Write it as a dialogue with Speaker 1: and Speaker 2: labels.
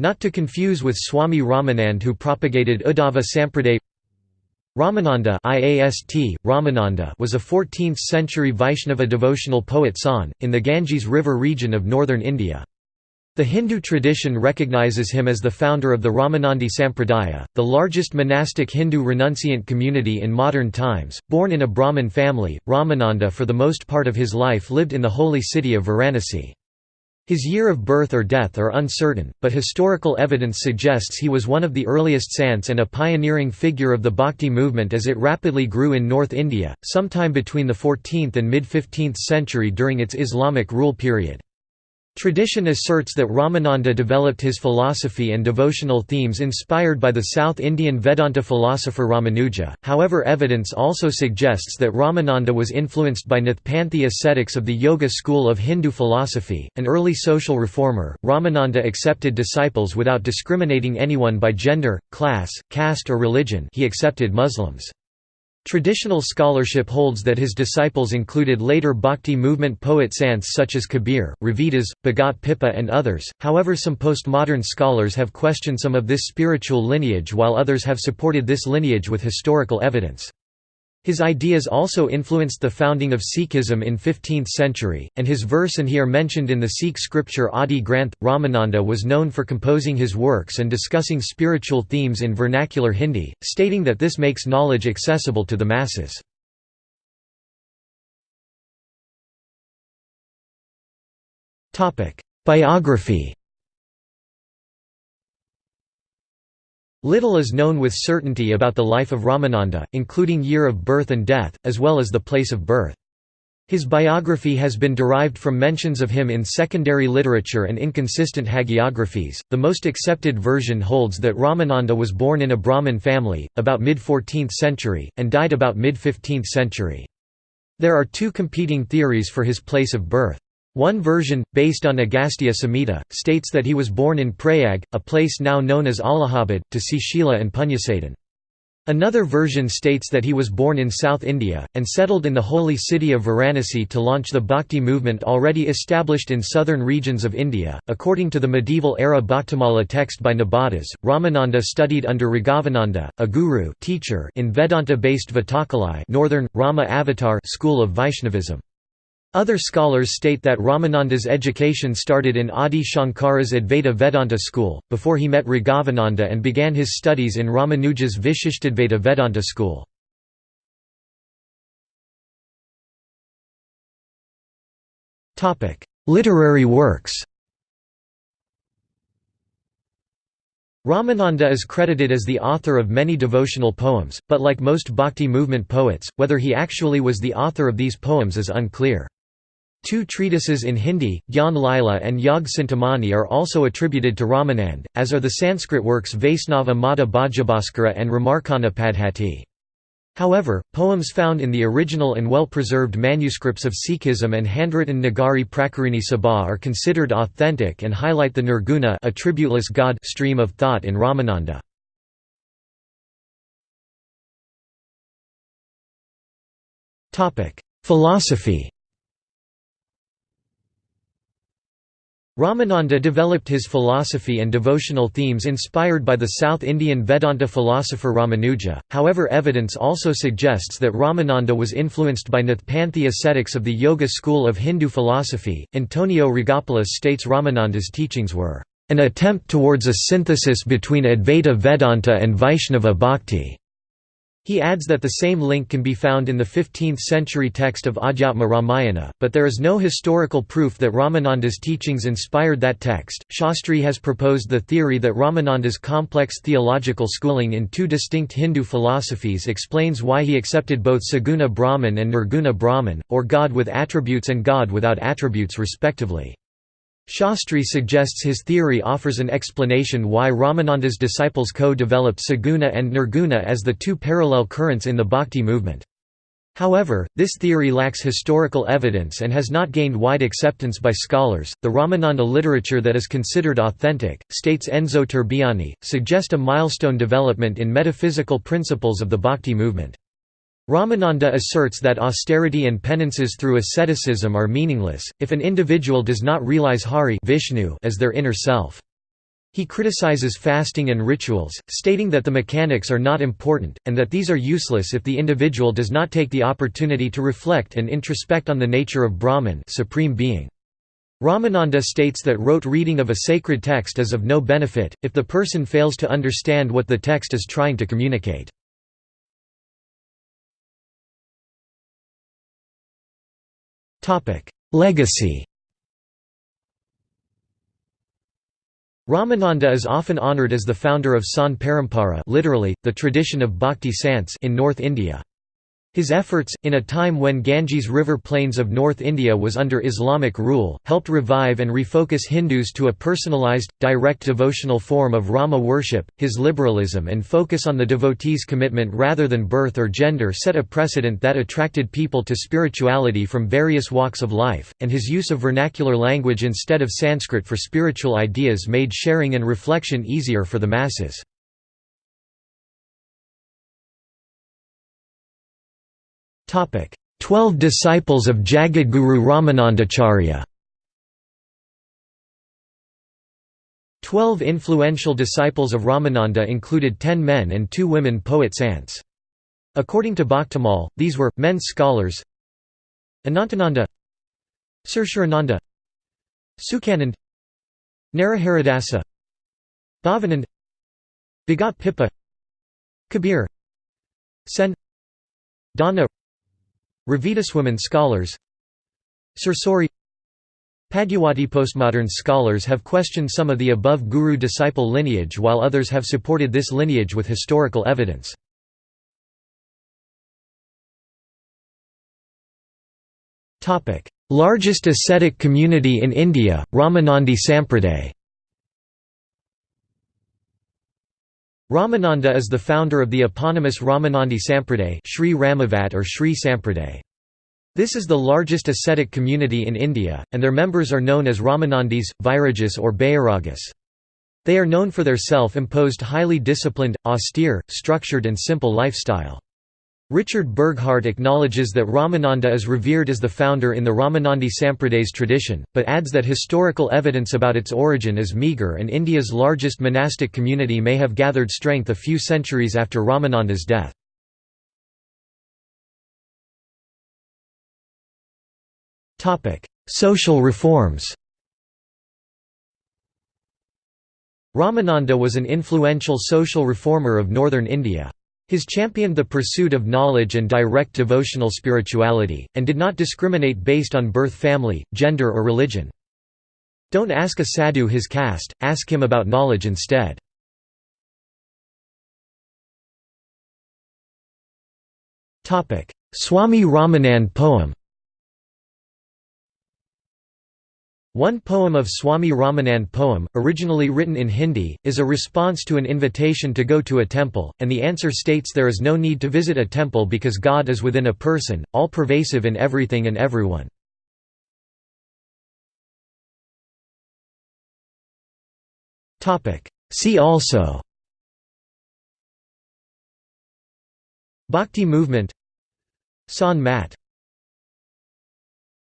Speaker 1: Not to confuse with Swami Ramanand who propagated Uddhava Sampraday Ramananda IAST, Ramananda was a 14th-century Vaishnava devotional poet sant, in the Ganges River region of northern India. The Hindu tradition recognizes him as the founder of the Ramanandi Sampradaya, the largest monastic Hindu renunciant community in modern times. Born in a Brahmin family, Ramananda for the most part of his life lived in the holy city of Varanasi. His year of birth or death are uncertain, but historical evidence suggests he was one of the earliest sants and a pioneering figure of the bhakti movement as it rapidly grew in North India, sometime between the 14th and mid-15th century during its Islamic rule period. Tradition asserts that Ramananda developed his philosophy and devotional themes inspired by the South Indian Vedanta philosopher Ramanuja, however evidence also suggests that Ramananda was influenced by Nathpanthi ascetics of the Yoga school of Hindu philosophy. An early social reformer, Ramananda accepted disciples without discriminating anyone by gender, class, caste or religion he accepted Muslims. Traditional scholarship holds that his disciples included later Bhakti movement poet sants such as Kabir, Ravidas, Bhagat Pippa and others, however some postmodern scholars have questioned some of this spiritual lineage while others have supported this lineage with historical evidence. His ideas also influenced the founding of Sikhism in 15th century, and his verse and here mentioned in the Sikh scripture Adi Granth. Ramananda was known for composing his works and discussing spiritual themes in vernacular Hindi, stating that this makes knowledge accessible to the masses. Biography Little is known with certainty about the life of Ramananda, including year of birth and death, as well as the place of birth. His biography has been derived from mentions of him in secondary literature and inconsistent hagiographies. The most accepted version holds that Ramananda was born in a Brahmin family, about mid 14th century, and died about mid 15th century. There are two competing theories for his place of birth. One version, based on Agastya Samhita, states that he was born in Prayag, a place now known as Allahabad, to Sushila and Punyasadan. Another version states that he was born in South India, and settled in the holy city of Varanasi to launch the Bhakti movement already established in southern regions of India. According to the medieval era Bhaktimala text by Nabhadas, Ramananda studied under Raghavananda, a guru teacher in Vedanta based Vatakalai northern, Rama Avatar school of Vaishnavism. Other scholars state that Ramananda's education started in Adi Shankara's Advaita Vedanta school, before he met Raghavananda and began his studies in Ramanuja's Vishishtadvaita Vedanta school. Literary works Ramananda is credited as the author of many devotional poems, but like most bhakti movement poets, whether he actually was the author of these poems is unclear. Two treatises in Hindi, Gyan Lila and Yog Chintamani are also attributed to Ramanand, as are the Sanskrit works Vaisnava Mata Bhajabhaskara and Ramarcana Paddhati. However, poems found in the original and well-preserved manuscripts of Sikhism and handwritten Nagari Pracharini Sabha are considered authentic and highlight the nirguna attributeless God stream of thought in Ramananda. Philosophy Ramananda developed his philosophy and devotional themes inspired by the South Indian Vedanta philosopher Ramanuja, however evidence also suggests that Ramananda was influenced by Nathpanthi ascetics of the Yoga school of Hindu philosophy. Antonio Rigopoulos states Ramananda's teachings were an attempt towards a synthesis between Advaita Vedanta and Vaishnava Bhakti. He adds that the same link can be found in the 15th-century text of Adhyatma Ramayana, but there is no historical proof that Ramananda's teachings inspired that text. Shastri has proposed the theory that Ramananda's complex theological schooling in two distinct Hindu philosophies explains why he accepted both Saguna Brahman and Nirguna Brahman, or God with attributes and God without attributes respectively. Shastri suggests his theory offers an explanation why Ramananda's disciples co-developed Saguna and Nirguna as the two parallel currents in the Bhakti movement. However, this theory lacks historical evidence and has not gained wide acceptance by scholars. The Ramananda literature that is considered authentic, states Enzo Turbiani, suggest a milestone development in metaphysical principles of the Bhakti movement. Ramananda asserts that austerity and penances through asceticism are meaningless, if an individual does not realize Hari Vishnu as their inner self. He criticizes fasting and rituals, stating that the mechanics are not important, and that these are useless if the individual does not take the opportunity to reflect and introspect on the nature of Brahman supreme being. Ramananda states that rote reading of a sacred text is of no benefit, if the person fails to understand what the text is trying to communicate. Legacy Ramananda is often honoured as the founder of Sant Parampara literally, the tradition of bhakti sants in North India. His efforts, in a time when Ganges River plains of North India was under Islamic rule, helped revive and refocus Hindus to a personalized, direct devotional form of Rama worship. His liberalism and focus on the devotee's commitment rather than birth or gender set a precedent that attracted people to spirituality from various walks of life, and his use of vernacular language instead of Sanskrit for spiritual ideas made sharing and reflection easier for the masses. Twelve disciples of Jagadguru Ramanandacharya Twelve influential disciples of Ramananda included ten men and two women poet-sants. According to Bhaktamal, these were, men scholars Anantananda Surshurananda Sukhanand Naraharidasa Bhavanand Bhagat Pippa Kabir Sen Dana women scholars Sursuri Padmavati postmodern scholars have questioned some of the above guru-disciple lineage while others have supported this lineage with historical evidence. Largest ascetic community in India, Ramanandi Sampraday Ramananda is the founder of the eponymous Ramanandi Sampraday Sri Ramavat or Sri Sampraday. This is the largest ascetic community in India, and their members are known as Ramanandis, Vairagis or Bairagas. They are known for their self-imposed highly disciplined, austere, structured and simple lifestyle. Richard Burghart acknowledges that Ramananda is revered as the founder in the Ramanandi Sampraday's tradition, but adds that historical evidence about its origin is meagre and India's largest monastic community may have gathered strength a few centuries after Ramananda's death. Social reforms Ramananda was an influential social reformer of northern India. His championed the pursuit of knowledge and direct devotional spirituality, and did not discriminate based on birth family, gender or religion. Don't ask a sadhu his caste, ask him about knowledge instead. Swami Ramanand poem One poem of Swami Ramanand poem, originally written in Hindi, is a response to an invitation to go to a temple, and the answer states there is no need to visit a temple because God is within a person, all-pervasive in everything and everyone. See also. Bhakti movement. Sant Mat